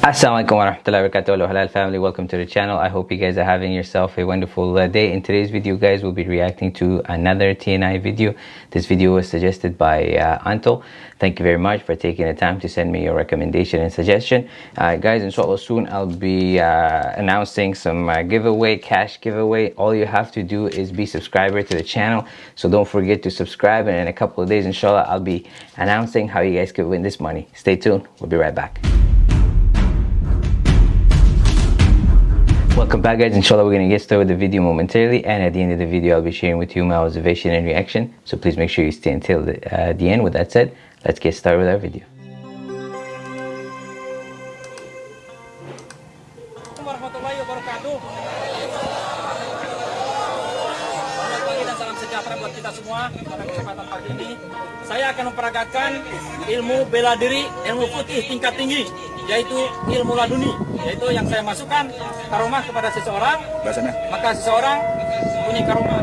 Assalamualaikum warahmatullahi wabarakatuh. Hello halal family welcome to the channel. I hope you guys are having yourself a wonderful uh, day. In today's video guys we'll be reacting to another TNI video. This video was suggested by uh, Anto. Thank you very much for taking the time to send me your recommendation and suggestion. Uh, guys inshallah soon I'll be uh, announcing some uh, giveaway cash giveaway. All you have to do is be subscriber to the channel. So don't forget to subscribe and in a couple of days inshallah I'll be announcing how you guys could win this money. Stay tuned. We'll be right back Welcome back guys, inshallah we're going to get started with the video momentarily and at the end of the video I'll be sharing with you my observation and reaction so please make sure you stay until the, uh, the end. With that said, let's get started with our video. saya akan memperagakan ilmu bela diri ilmu putih tingkat tinggi yaitu ilmu laduni yaitu yang saya masukkan karomah kepada seseorang Bahasanya. maka seseorang punya karomah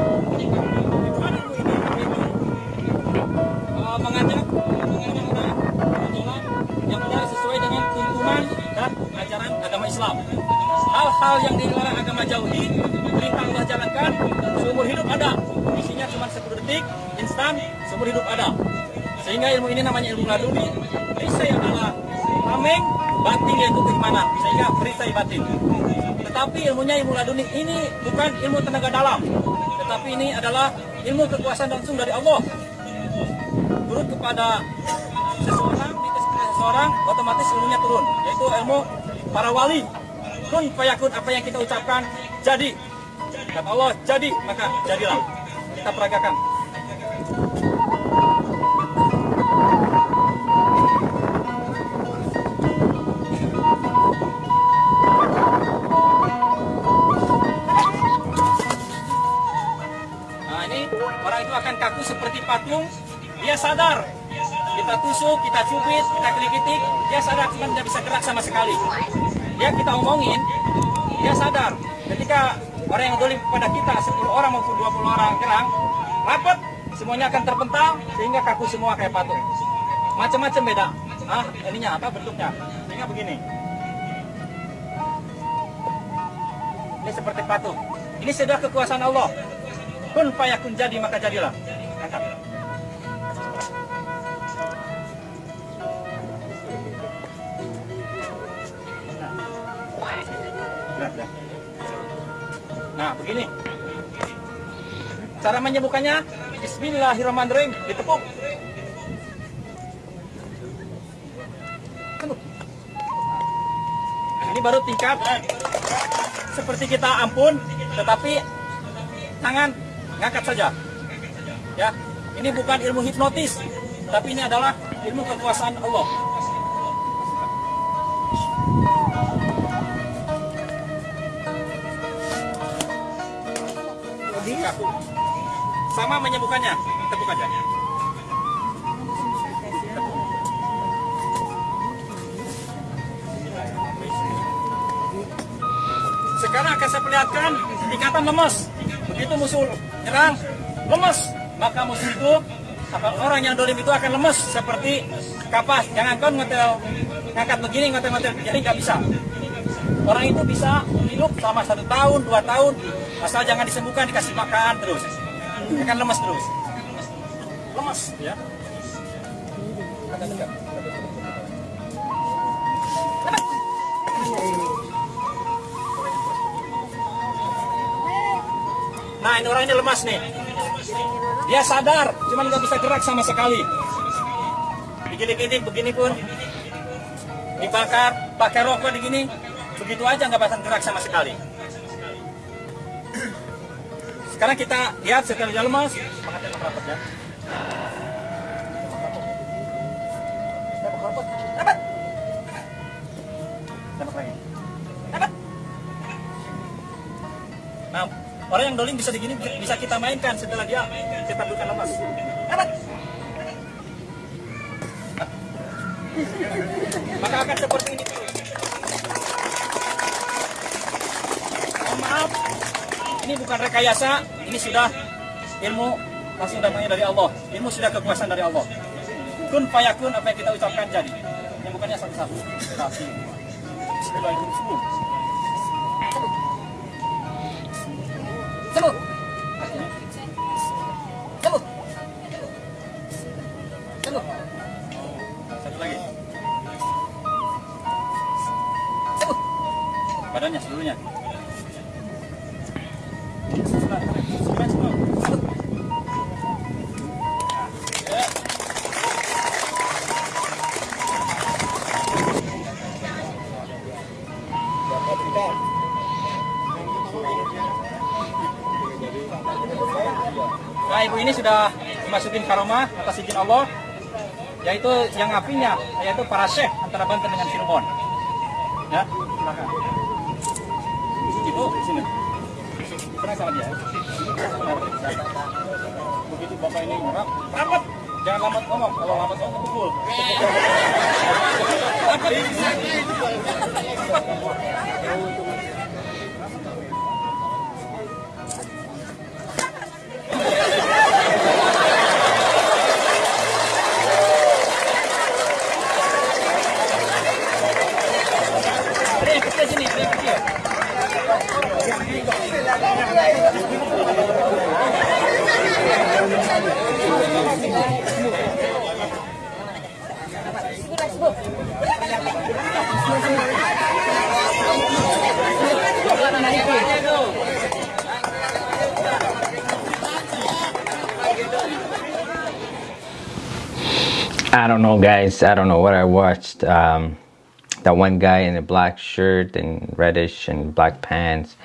Eh, mengajak mengajak orang berjalan yang benar sesuai dengan tuntunan dan ajaran agama Islam. Hal-hal yang dilarang agama jauhi, perintah Allah jalankan, seumur hidup ada. Isinya cuma 10 detik, instan, seumur hidup ada. Sehingga ilmu ini namanya ilmu laduni. Perisai adalah tameng, batin yaitu keimanan. Sehingga perisai batin. Tetapi ilmunya ilmu laduni. Ini bukan ilmu tenaga dalam. Tetapi ini adalah ilmu kekuasaan langsung dari Allah. Turun kepada seseorang seseorang otomatis ilmunya turun. Yaitu ilmu para wali. Kun fayakun apa yang kita ucapkan jadi. Kata Allah jadi maka jadilah. Kita peragakan akan kaku seperti patung, dia sadar. Kita tusuk, kita cubit, kita kelikitik, dia sadar cuma tidak bisa gerak sama sekali. Dia kita omongin, dia sadar. Ketika orang yang dolim pada kita, 10 orang maupun 20 orang kerang, rapat, semuanya akan terpental sehingga kaku semua kayak patung. Macam-macam beda. Ah, ininya apa bentuknya? Sehingga begini. Ini seperti patung. Ini sudah kekuasaan Allah kun fayakun jadi maka jadilah. Nah, nah. nah begini. Cara menyembuhkannya Bismillahirrahmanirrahim. Ditepuk ini baru tingkat. Seperti kita ampun tetapi tangan ngangkat saja. Ya, ini bukan ilmu hipnotis, tapi ini adalah ilmu kekuasaan Allah. Sama menyembuhkannya, tepuk aja. Sekarang akan saya perlihatkan ikatan lemas. Begitu musuh nyerang, lemas. Maka musuh itu, apa, orang yang dolim itu akan lemas seperti kapas. Jangan kau ngotel, ngangkat begini, ngotel-ngotel. Jadi nggak bisa. Orang itu bisa hidup selama satu tahun, dua tahun. Asal jangan disembuhkan, dikasih makan terus. Akan lemas terus. Lemas, ya. Agak tegak. Nah ini orang ini lemas nih. Dia sadar, cuman nggak bisa gerak sama sekali. Begini-gini, begini pun dibakar, pakai rokok begini, begitu aja nggak bisa gerak sama sekali. Sekarang kita lihat setelah dia lemas. Nah, orang yang doling bisa digini bisa kita mainkan setelah dia kita bukan. Dapat. Maka akan seperti ini. Mohon maaf, ini bukan rekayasa, ini sudah ilmu langsung datangnya dari Allah. Ilmu sudah kekuasaan dari Allah. Kun fayakun apa yang kita ucapkan jadi. Yang bukannya satu-satu. Satu. Kapila 잠깐만 Nah, ibu ini sudah dimasukin karomah atas izin Allah, yaitu yang apinya, yaitu para syekh antara Banten dengan Cirebon. Ya, silakan. Ibu, sini. Pernah sama dia? Begitu bapak ini ngerap, rapat. Jangan lambat ngomong, kalau lambat ngomong pukul. Rapat. I don't know, guys. I don't know what I watched. Um, that one guy in a black shirt and reddish and black pants.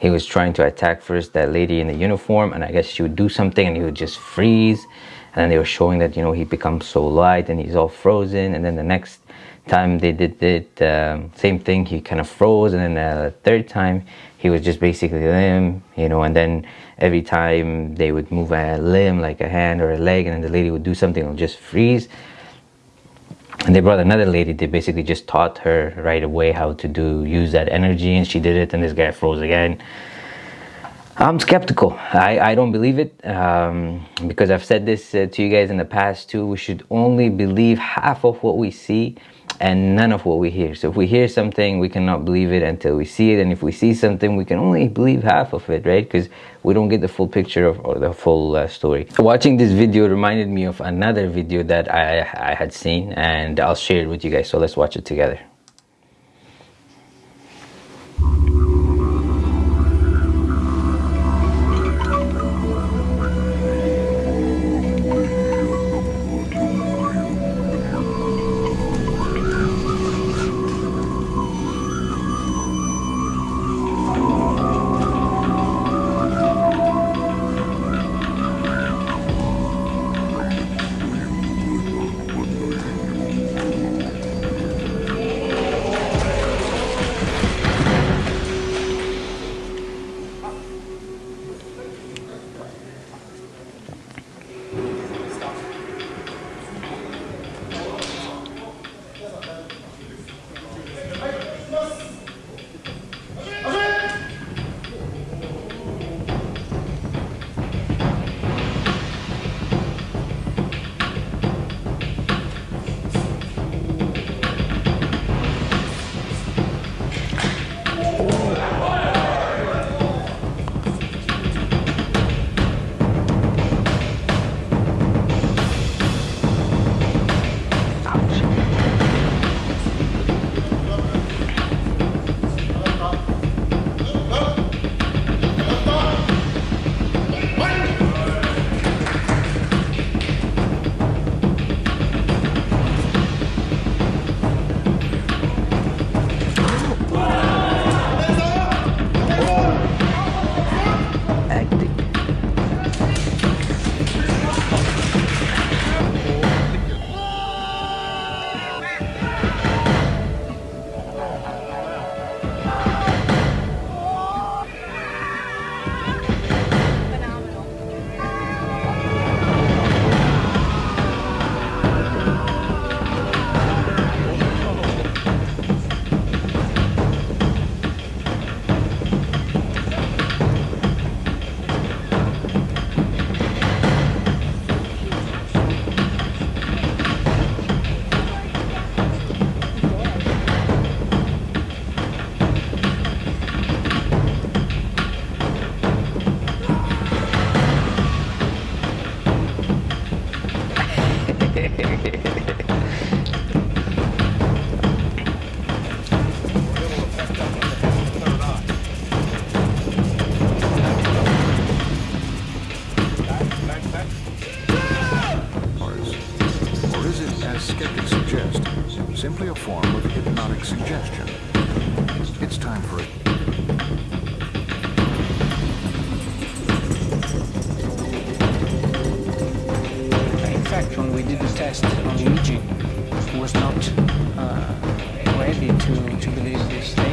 He was trying to attack first that lady in the uniform, and I guess she would do something, and he would just freeze. And then they were showing that you know he becomes so light and he's all frozen. And then the next time they did it, um, same thing. He kind of froze, and then the third time he was just basically limb, you know. And then every time they would move a limb, like a hand or a leg, and then the lady would do something, would just freeze and they brought another lady they basically just taught her right away how to do use that energy and she did it and this guy froze again i'm skeptical. I, I don't believe it um, because i've said this uh, to you guys in the past too we should only believe half of what we see and none of what we hear. So if we hear something we cannot believe it until we see it. And if we see something we can only believe half of it right? Because we don't get the full picture of or the full uh, story. Watching this video reminded me of another video that I, I had seen and i'll share it with you guys. So let's watch it together simply a form of hypnotic suggestion. It's time for it. when we did the test on Luigi was not uh, ready to, to believe this thing.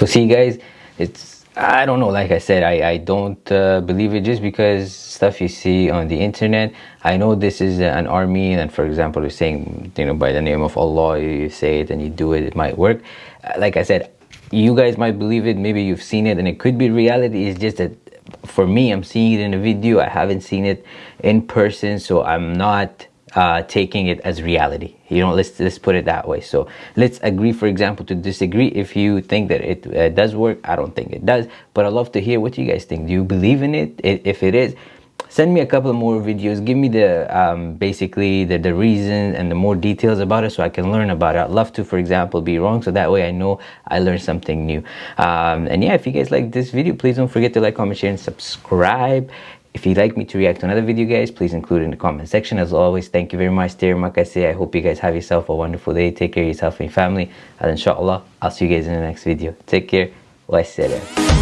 So see guys it's i don't know like i said i i don't uh, believe it just because stuff you see on the internet. I know this is an army and for example you're saying you know by the name of allah you say it and you do it it might work. Uh, like i said you guys might believe it maybe you've seen it and it could be reality. It's just that for me i'm seeing it in a video. I haven't seen it in person so i'm not uh, taking it as reality. You know, let's let's put it that way. So let's agree, for example, to disagree. If you think that it uh, does work, I don't think it does. But I'd love to hear what you guys think. Do you believe in it? If it is, send me a couple more videos. Give me the um, basically the the reason and the more details about it, so I can learn about it. I'd love to, for example, be wrong, so that way I know I learned something new. Um, and yeah, if you guys like this video, please don't forget to like, comment, share, and subscribe. If you'd like me to react to another video, guys, please include it in the comment section. As always, thank you very much. Dear Makase, I hope you guys have yourself a wonderful day. Take care of yourself and your family. And inshallah, I'll see you guys in the next video. Take care. Wassalam.